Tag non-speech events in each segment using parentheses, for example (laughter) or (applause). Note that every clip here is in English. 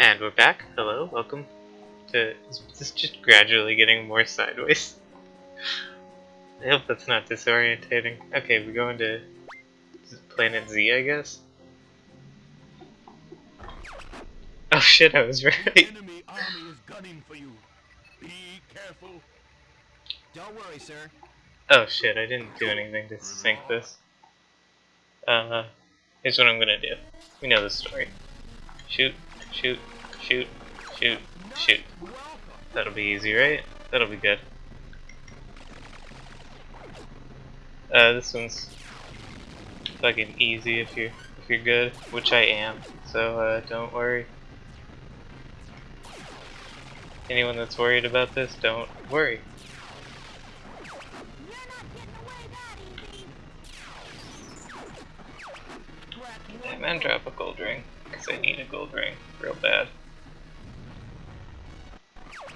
And we're back. Hello, welcome to. Is this just gradually getting more sideways? I hope that's not disorientating. Okay, we're going to Planet Z, I guess. Oh shit, I was (laughs) right. enemy army is gunning for you. Be careful. Don't worry, sir. Oh shit, I didn't do anything to sync this. Uh, here's what I'm gonna do. We know the story. Shoot, shoot, shoot, shoot, shoot. That'll be easy, right? That'll be good. Uh, this one's fucking easy if you're if you're good, which I am. So uh, don't worry. Anyone that's worried about this, don't worry. Man, drop a gold ring. Because I need a gold ring real bad.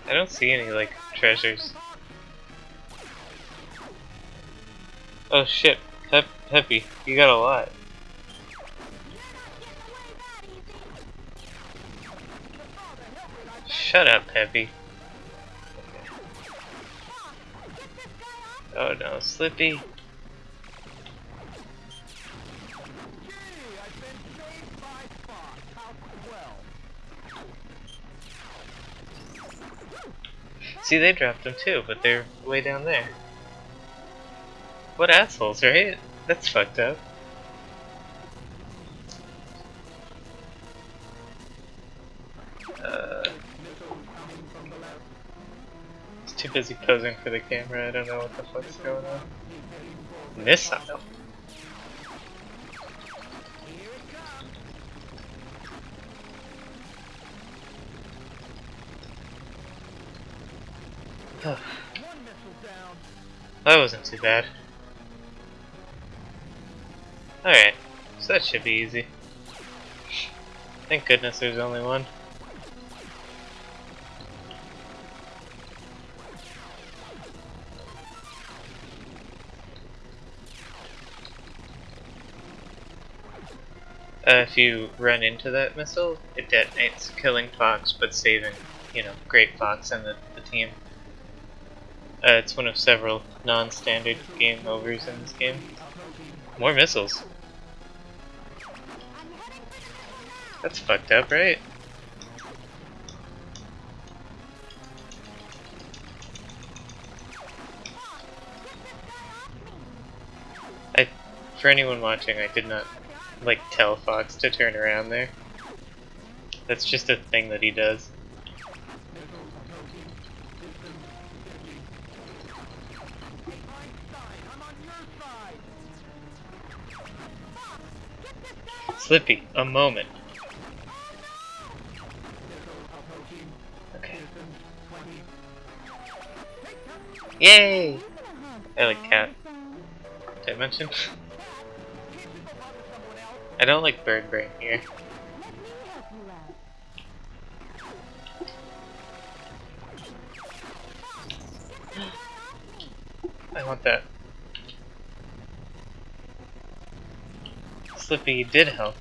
I don't see any, like, treasures. Oh shit, Pep Peppy, you got a lot. Shut up, Peppy. Oh no, Slippy. See, they dropped them too, but they're way down there. What assholes, right? That's fucked up. Uh, he's too busy posing for the camera, I don't know what the fuck's going on. Missile? That wasn't too bad. Alright, so that should be easy. Thank goodness there's only one. Uh, if you run into that missile, it detonates, killing Fox, but saving, you know, Great Fox and the, the team. Uh, it's one of several non-standard game overs in this game. More missiles. That's fucked up, right? I, for anyone watching, I did not like tell Fox to turn around there. That's just a thing that he does. Slippy, a moment. Okay. Yay! I like cat. Did I mention? (laughs) I don't like bird brain here. (gasps) I want that. Slippy did help.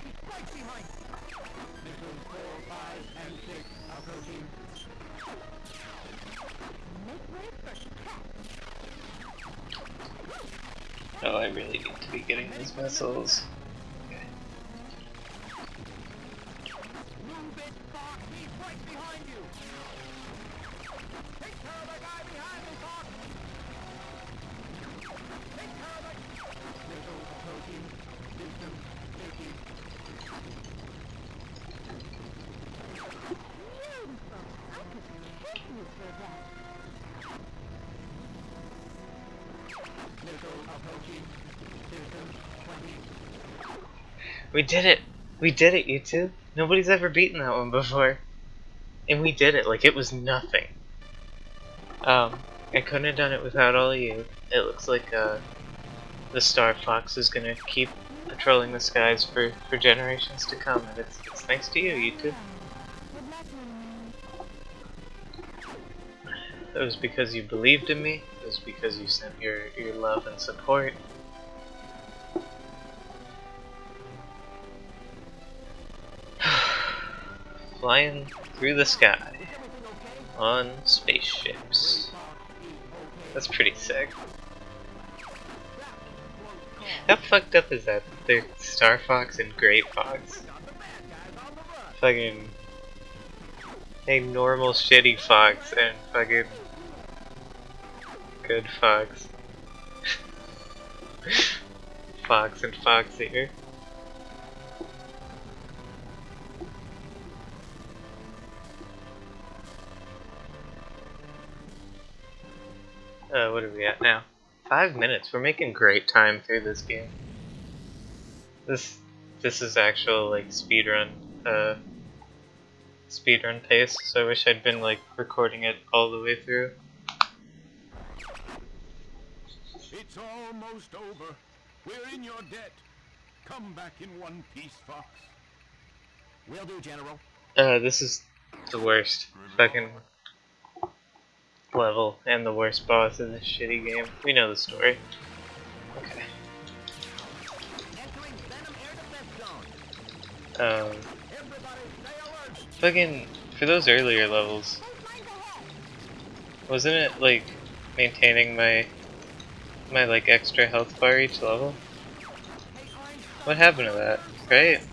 Oh, I really need to be getting these missiles. We did it! We did it, you two! Nobody's ever beaten that one before. And we did it like it was nothing. Um, I couldn't have done it without all of you. It looks like, uh, the Star Fox is gonna keep patrolling the skies for, for generations to come, and it's, it's thanks to you, you two. It was because you believed in me. Was because you sent your, your love and support. (sighs) flying through the sky on spaceships. That's pretty sick. How fucked up is that? They're Star Fox and Great Fox. Fucking a normal shitty fox and fucking good fox. fox and fox here. Uh, what are we at now? Five minutes. We're making great time through this game. This this is actual like speedrun uh speedrun pace, so I wish I'd been like recording it all the way through. It's almost over. We're in your debt. Come back in one piece, Fox. Will do, General. Uh this is the worst fucking level and the worst boss in this shitty game. We know the story. Okay. Um fucking for those earlier levels, wasn't it like maintaining my my like extra health bar each level? What happened to that? Right?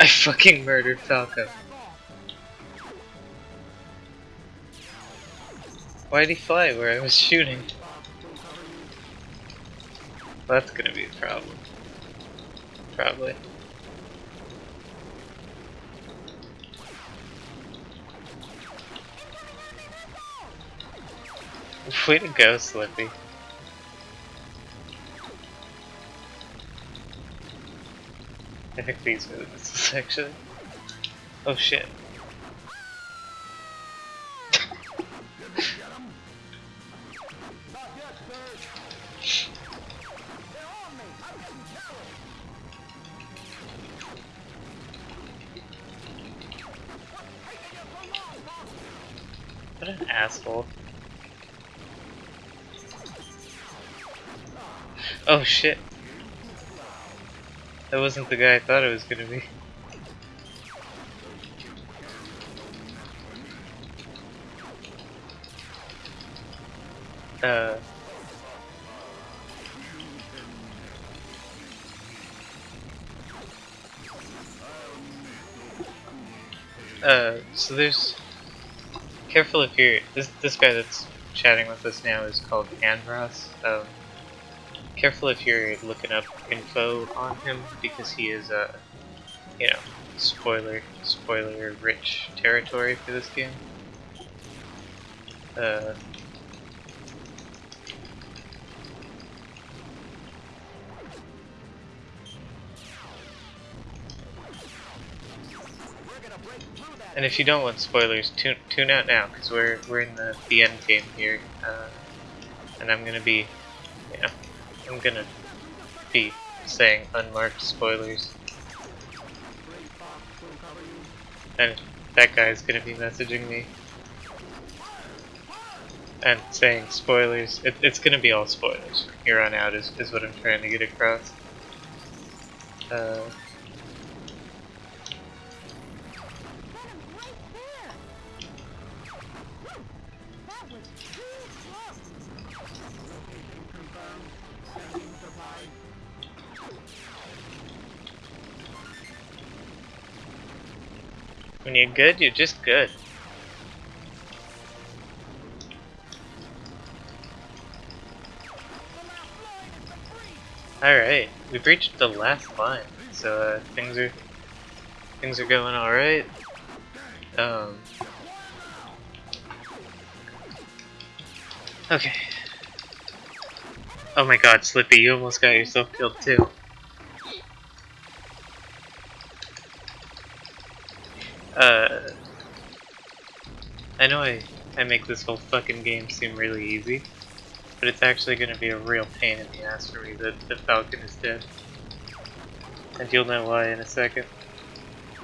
I fucking murdered Falco. Why'd he fly where I was shooting? That's gonna be a problem. Probably. Way to go, Slippy. I think these are the missiles, actually. Oh shit. What an asshole. Oh shit. That wasn't the guy I thought it was gonna be. Uh. Uh, so there's careful if you're this this guy that's chatting with us now is called Andross. Um, careful if you're looking up info on him because he is uh, you know, spoiler spoiler rich territory for this game. Uh, and if you don't want spoilers, tune tune out now because we're we're in the the end game here, uh, and I'm gonna be, you know, I'm gonna be saying unmarked spoilers. And that guy's gonna be messaging me. And saying spoilers. It, it's gonna be all spoilers from here on out is, is what I'm trying to get across. Uh, when you're good, you're just good. Alright, we've reached the last line, so uh, things are things are going alright. Um, okay. Oh my god, Slippy, you almost got yourself killed too. Uh, I know I I make this whole fucking game seem really easy. But it's actually gonna be a real pain in the ass for me that the Falcon is dead. And you'll know why in a second.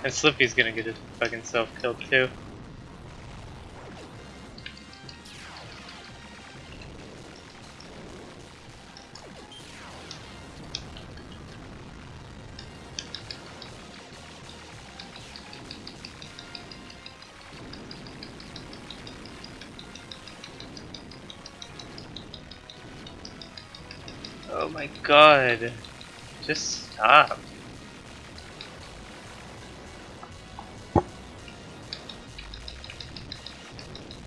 And Slippy's gonna get his fucking self killed too. My god. Just stop.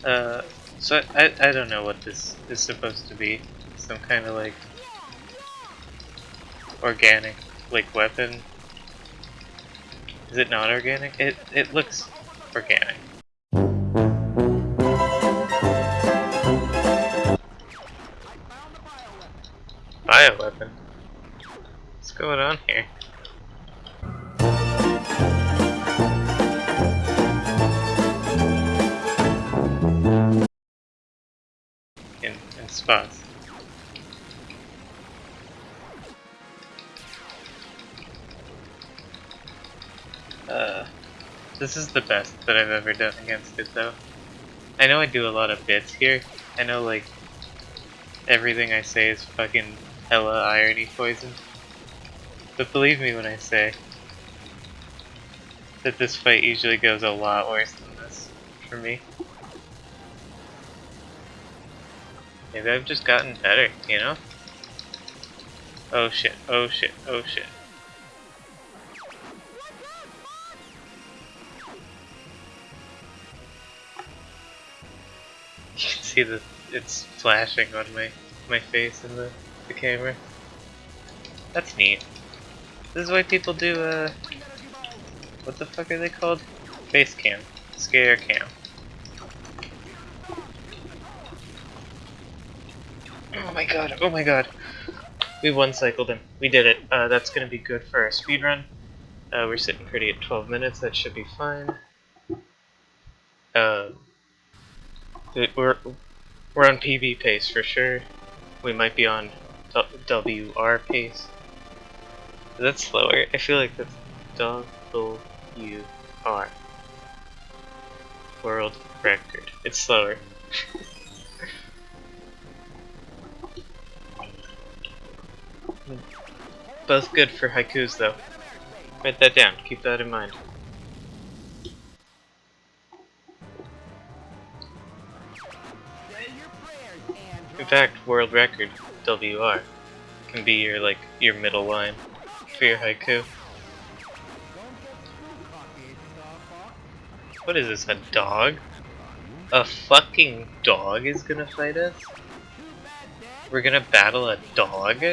Uh, so I, I don't know what this is supposed to be. Some kind of like organic like weapon. Is it not organic? It it looks organic. Uh, this is the best that I've ever done against it though. I know I do a lot of bits here. I know like everything I say is fucking hella irony poison. But believe me when I say that this fight usually goes a lot worse than this for me. Maybe I've just gotten better, you know? Oh shit, oh shit, oh shit. (laughs) You can see that it's flashing on my, my face in the, the camera. That's neat. This is why people do, uh, what the fuck are they called? Face cam. Scare cam. Oh my god, oh my god. We one cycled him. We did it. Uh, that's gonna be good for our speed run. Uh, we're sitting pretty at 12 minutes, that should be fine. Uh, we're, we're on PB pace for sure. We might be on WR pace. Is that slower? I feel like that's WR. World record. It's slower. (laughs) Both good for haikus though. Write that down, keep that in mind. In fact, world record, WR, can be your like your middle line for your haiku. What is this, a dog? A fucking dog is gonna fight us? We're gonna battle a dog?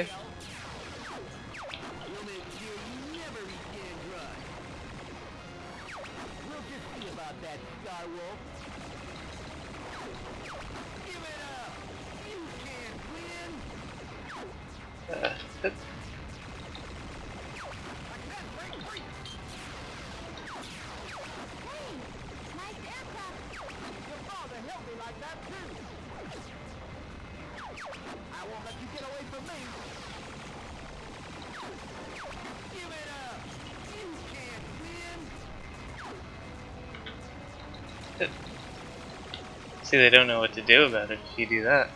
See, they don't know what to do about it if you do that.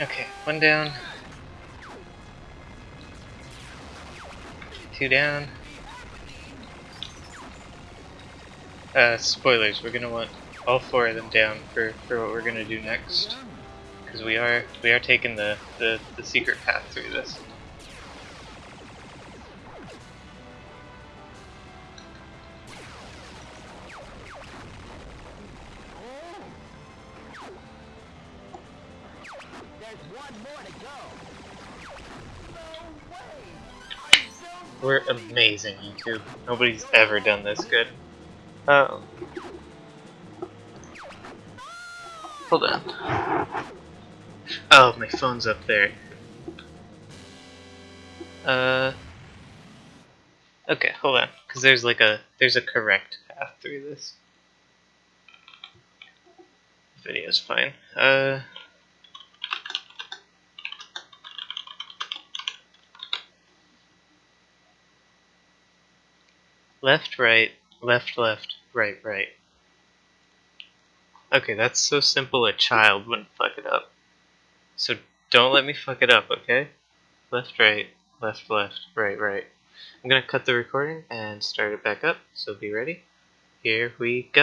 Okay, one down. Two down. Uh, spoilers, we're gonna want all four of them down for, for what we're gonna do next. Because we are we are taking the, the, the secret path through this. There's one more to go. No way. I don't We're amazing, YouTube. Nobody's ever done this good. Um. Hold on. Oh, my phone's up there. Uh. Okay, hold on, because there's like a there's a correct path through this. Video's fine. Uh. Left, right, left, left, right, right. Okay, that's so simple a child wouldn't fuck it up. So don't let me fuck it up, okay? Left, right, left, left, right, right. I'm gonna cut the recording and start it back up, so be ready. Here we go.